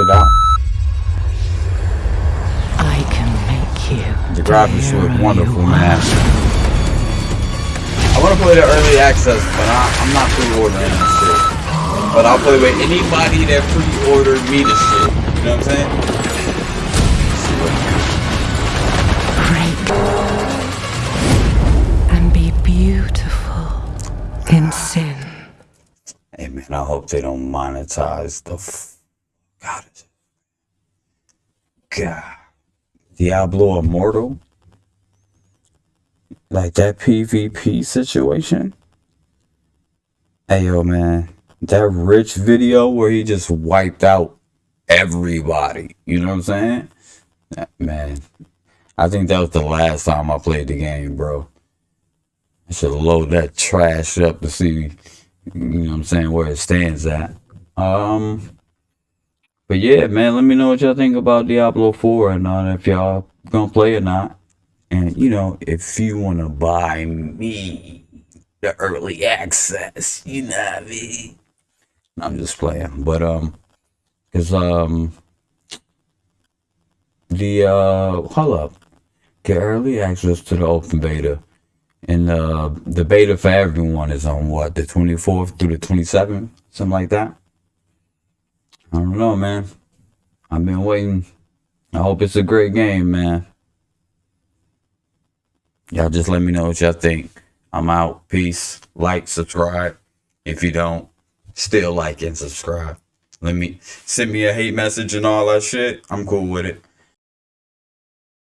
shit out. I can make you. The graphics look wonderful, man. I want to play the early access, but I, I'm not pre-ordering this shit. But I'll play with anybody that pre-ordered me the shit. You know what I'm saying? Break. And be beautiful in sin. Hey man, I hope they don't monetize the. God, God, Diablo Immortal, like that PvP situation. Hey yo, man, that rich video where he just wiped out everybody. You know what I'm saying? Man, I think that was the last time I played the game, bro. I should load that trash up to see you know what I'm saying, where it stands at. Um, but yeah, man, let me know what y'all think about Diablo 4 and uh, if y'all gonna play or not. And you know, if you wanna buy me the early access, you know what I mean? I'm just playing, but um, cause um, the uh, hold up, get early access to the open beta. And uh, the beta for everyone is on what, the 24th through the 27th? Something like that? I don't know, man. I've been waiting. I hope it's a great game, man. Y'all just let me know what y'all think. I'm out. Peace. Like, subscribe. If you don't, still like and subscribe. Let me send me a hate message and all that shit. I'm cool with it.